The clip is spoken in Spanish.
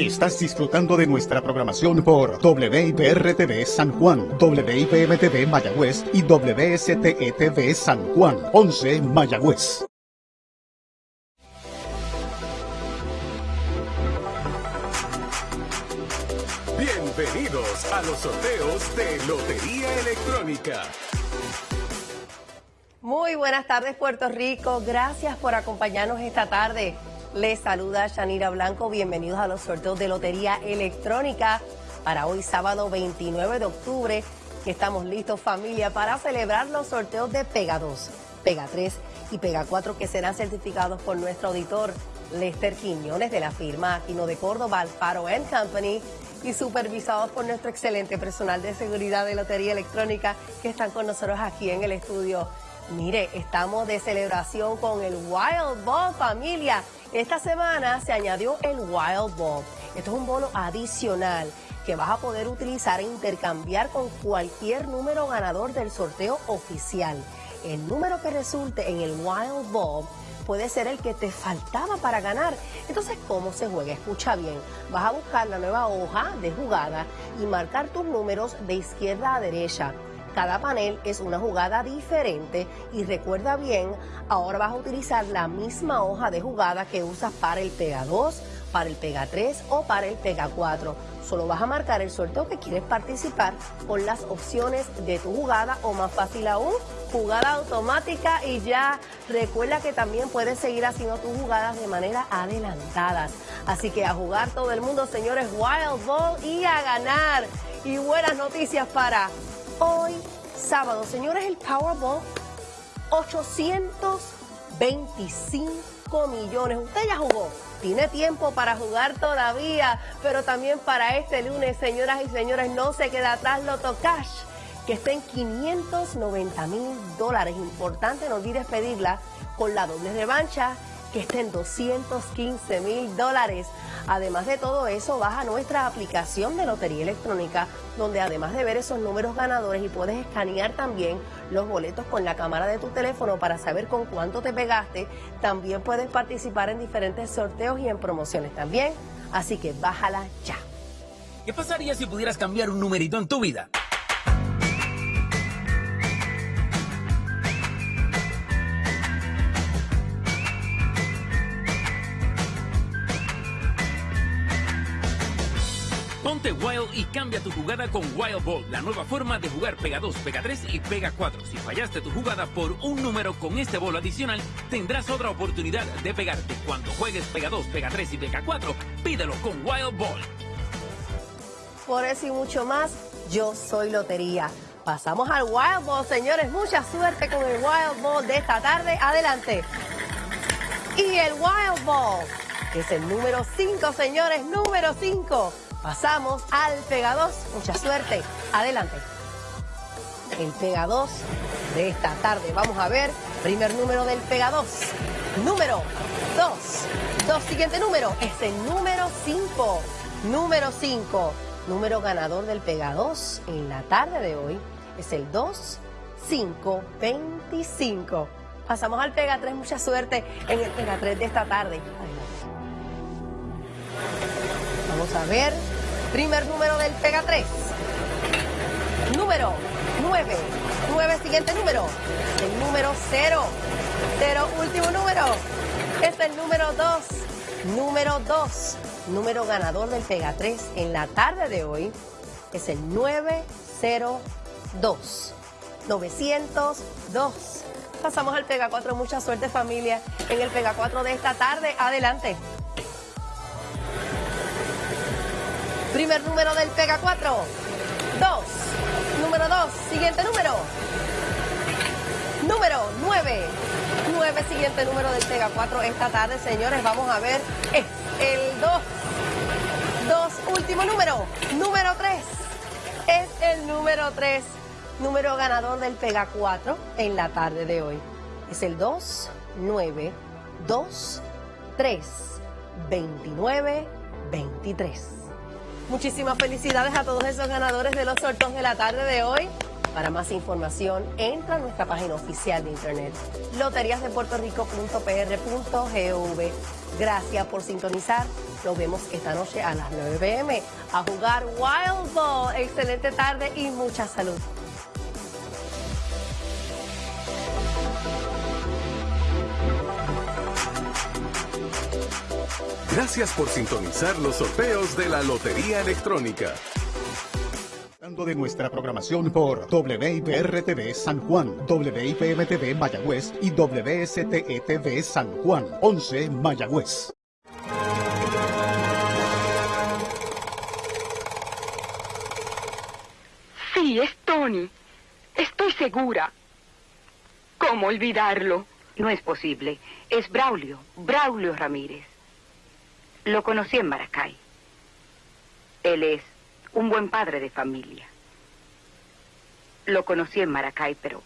Estás disfrutando de nuestra programación por WIPR-TV San Juan, WIPM-TV Mayagüez y WSTE-TV San Juan, 11 Mayagüez. Bienvenidos a los sorteos de Lotería Electrónica. Muy buenas tardes Puerto Rico, gracias por acompañarnos esta tarde. Les saluda Shanira Blanco, bienvenidos a los sorteos de Lotería Electrónica para hoy sábado 29 de octubre, estamos listos familia para celebrar los sorteos de Pega 2, Pega 3 y Pega 4 que serán certificados por nuestro auditor Lester Quiñones de la firma Aquino de Córdoba, Alfaro Company y supervisados por nuestro excelente personal de seguridad de Lotería Electrónica que están con nosotros aquí en el estudio. Mire, estamos de celebración con el Wild Ball familia. Esta semana se añadió el Wild Ball. Esto es un bono adicional que vas a poder utilizar e intercambiar con cualquier número ganador del sorteo oficial. El número que resulte en el Wild Ball puede ser el que te faltaba para ganar. Entonces, ¿cómo se juega? Escucha bien. Vas a buscar la nueva hoja de jugada y marcar tus números de izquierda a derecha. Cada panel es una jugada diferente y recuerda bien, ahora vas a utilizar la misma hoja de jugada que usas para el Pega 2, para el Pega 3 o para el Pega 4. Solo vas a marcar el sorteo que quieres participar con las opciones de tu jugada o más fácil aún, jugada automática y ya recuerda que también puedes seguir haciendo tus jugadas de manera adelantadas. Así que a jugar todo el mundo, señores, Wild Ball y a ganar. Y buenas noticias para hoy sábado. Señores, el Powerball, 825 millones. Usted ya jugó. Tiene tiempo para jugar todavía, pero también para este lunes, señoras y señores, no se queda atrás Loto Cash, que está en 590 mil dólares. Importante, no olvides pedirla con la doble revancha que está en 215 mil dólares. Además de todo eso, baja nuestra aplicación de Lotería Electrónica, donde además de ver esos números ganadores y puedes escanear también los boletos con la cámara de tu teléfono para saber con cuánto te pegaste, también puedes participar en diferentes sorteos y en promociones también. Así que bájala ya. ¿Qué pasaría si pudieras cambiar un numerito en tu vida? Ponte Wild y cambia tu jugada con Wild Ball, la nueva forma de jugar Pega 2, Pega 3 y Pega 4. Si fallaste tu jugada por un número con este bolo adicional, tendrás otra oportunidad de pegarte. Cuando juegues Pega 2, Pega 3 y Pega 4, pídelo con Wild Ball. Por eso y mucho más, yo soy Lotería. Pasamos al Wild Ball, señores. Mucha suerte con el Wild Ball de esta tarde. Adelante. Y el Wild Ball, que es el número 5, señores, número 5. Pasamos al Pega 2. Mucha suerte. Adelante. El Pega 2 de esta tarde. Vamos a ver. Primer número del Pega 2. Número 2. Dos siguiente número es el número 5. Número 5. Número ganador del Pega 2 en la tarde de hoy es el 2 5 25. Pasamos al Pega 3. Mucha suerte en el Pega 3 de esta tarde. Vamos a ver. Primer número del Pega 3. Número 9. 9, siguiente número. El número 0. 0, último número. Es el número 2. Número 2. Número ganador del Pega 3 en la tarde de hoy es el 902. 902. Pasamos al Pega 4. Mucha suerte familia en el Pega 4 de esta tarde. Adelante. Primer número del Pega 4. 2. Número 2. Siguiente número. Número 9. 9. Siguiente número del Pega 4 esta tarde, señores. Vamos a ver. Es el 2. 2. Último número. Número 3. Es el número 3. Número ganador del Pega 4 en la tarde de hoy. Es el 2. 9. 2. 3. 29. 23. Muchísimas felicidades a todos esos ganadores de los sorteos de la tarde de hoy. Para más información, entra a nuestra página oficial de internet, loteriasdepuertorico.pr.gov. Gracias por sintonizar. Nos vemos esta noche a las 9 pm a jugar Wild Ball. Excelente tarde y mucha salud. Gracias por sintonizar los sorteos de la Lotería Electrónica. de nuestra programación por WIPR-TV San Juan, WIPM-TV Mayagüez y WSTE-TV San Juan, 11 Mayagüez. Sí, es Tony. Estoy segura. ¿Cómo olvidarlo? No es posible. Es Braulio, Braulio Ramírez. Lo conocí en Maracay. Él es un buen padre de familia. Lo conocí en Maracay, pero